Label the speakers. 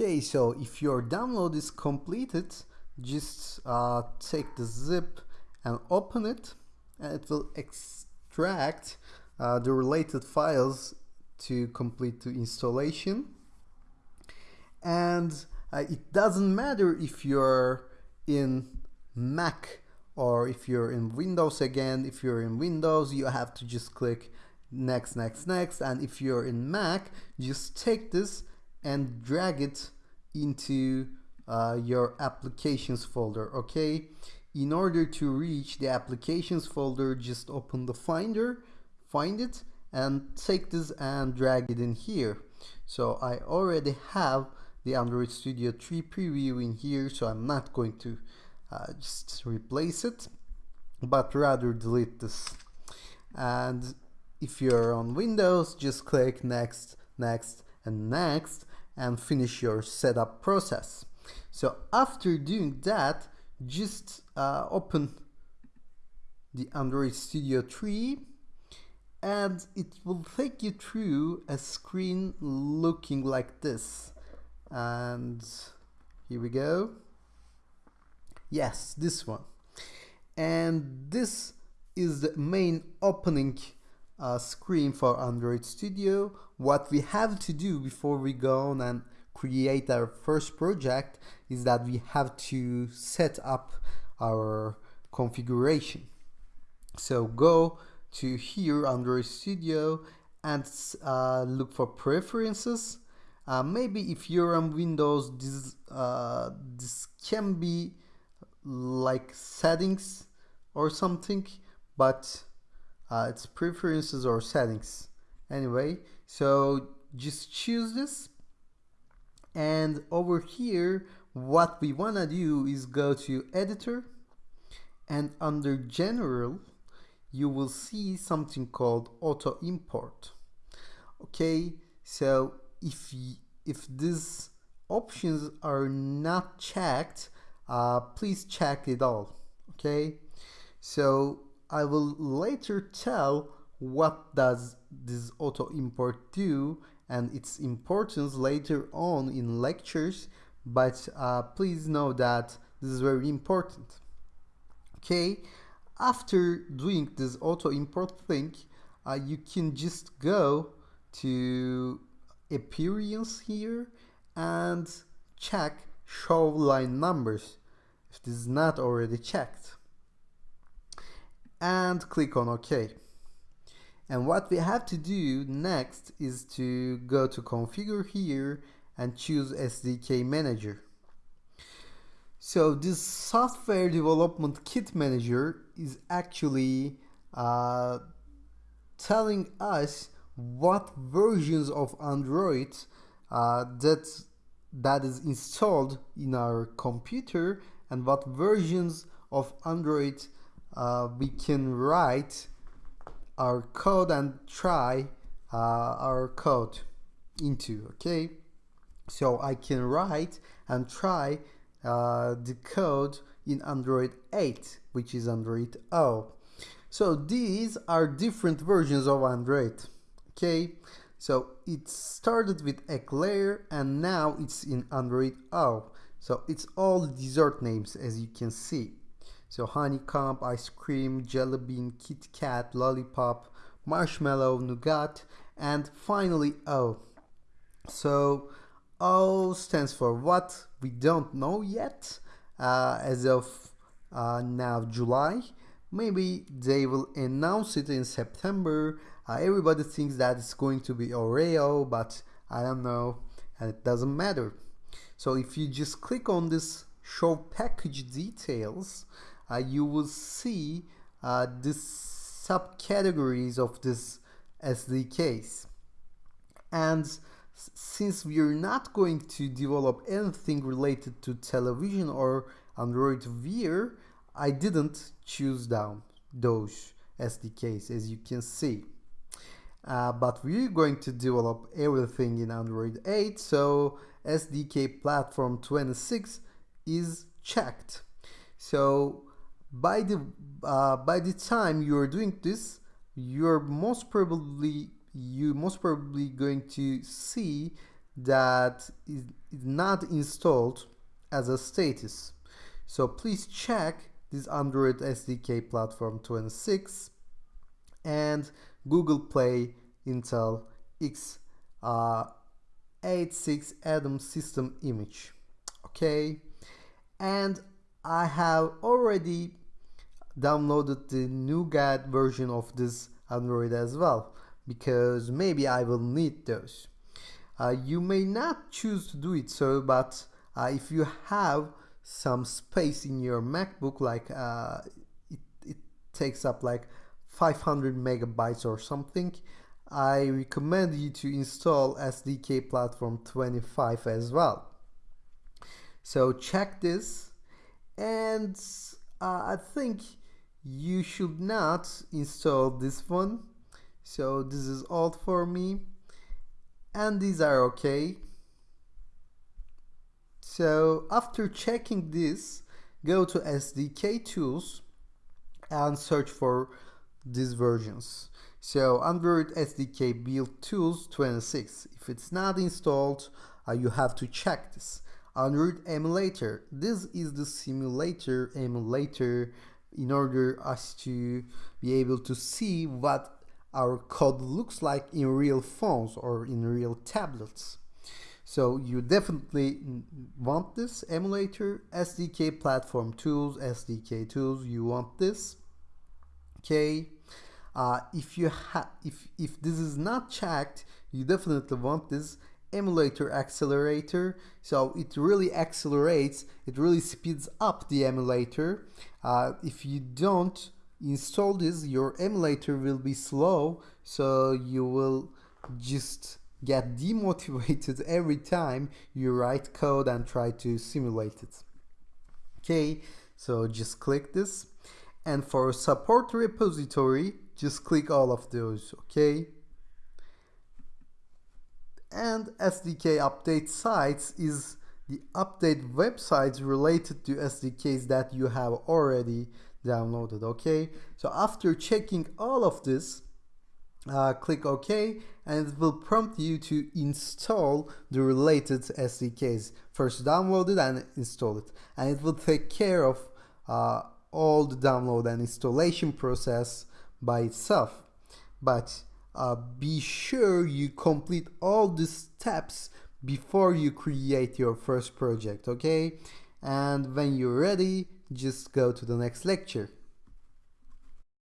Speaker 1: Okay, so if your download is completed, just uh, take the zip and open it and it will extract uh, the related files to complete the installation. And uh, it doesn't matter if you're in Mac or if you're in Windows again. If you're in Windows you have to just click next next next. And if you're in Mac just take this and drag it into uh, your applications folder okay? In order to reach the applications folder just open the finder find it and take this and drag it in here. So I already have the Android Studio 3 preview in here so I'm not going to uh, just replace it but rather delete this. And if you're on Windows just click next next and next and finish your setup process. So after doing that just uh, open the Android Studio 3 and it will take you through a screen looking like this. And here we go. Yes this one. And this is the main opening uh, screen for Android Studio. What we have to do before we go on and create our first project is that we have to set up our configuration. So go to here Android Studio and uh, look for preferences. Uh, maybe if you're on Windows this uh, this can be like settings or something but uh, it's preferences or settings. Anyway so just choose this. And over here what we wanna do is go to editor. And under general you will see something called auto import. Okay so if if these options are not checked uh, please check it all. Okay so I will later tell what does this auto import do and its importance later on in lectures but uh, please know that this is very important. Okay? After doing this auto import thing uh, you can just go to appearance here and check show line numbers. If this is not already checked and click on OK. And what we have to do next is to go to configure here and choose SDK manager. So this software development kit manager is actually uh, telling us what versions of Android uh, that that is installed in our computer and what versions of Android uh, we can write our code and try uh, our code into okay? So I can write and try uh, the code in Android 8 which is Android O. So these are different versions of Android okay? So it started with Eclair and now it's in Android O. So it's all dessert names as you can see so honeycomb ice cream jelly bean kit kat lollipop marshmallow nougat and finally O so O stands for what we don't know yet uh, as of uh, now July maybe they will announce it in September uh, everybody thinks that it's going to be Oreo, but I don't know, and it doesn't matter. So if you just click on this show package details, you will see uh, the subcategories of this SDKs. And since we're not going to develop anything related to television or Android Wear, I didn't choose down those SDKs as you can see uh, but we're going to develop everything in Android 8 so SDK platform 26 is checked so by the uh, by the time you're doing this you're most probably you most probably going to see that is not installed as a status. So please check this Android SDK Platform 26 and Google Play Intel X uh, 86 Atom system image. Okay, and I have already downloaded the Nougat version of this Android as well because maybe I will need those. Uh, you may not choose to do it so, but uh, if you have some space in your MacBook, like uh, it, it takes up like 500 megabytes or something, I recommend you to install SDK Platform 25 as well. So check this and uh, I think you should not install this one. So this is all for me. And these are okay. So after checking this go to SDK tools and search for these versions. So Android SDK build tools 26 if it's not installed uh, you have to check this Android emulator this is the simulator emulator in order us to be able to see what our code looks like in real phones or in real tablets. So you definitely want this emulator, SDK platform tools, SDK tools, you want this. Okay. Uh, if you have if if this is not checked, you definitely want this emulator accelerator. So it really accelerates it really speeds up the emulator. Uh, if you don't install this your emulator will be slow so you will just get demotivated every time you write code and try to simulate it. Okay so just click this. And for support repository just click all of those okay and SDK update sites is the update websites related to SDKs that you have already downloaded okay? So after checking all of this uh, click OK and it will prompt you to install the related SDKs first download it and install it. And it will take care of uh, all the download and installation process by itself. But uh, be sure you complete all the steps before you create your first project okay? And when you're ready just go to the next lecture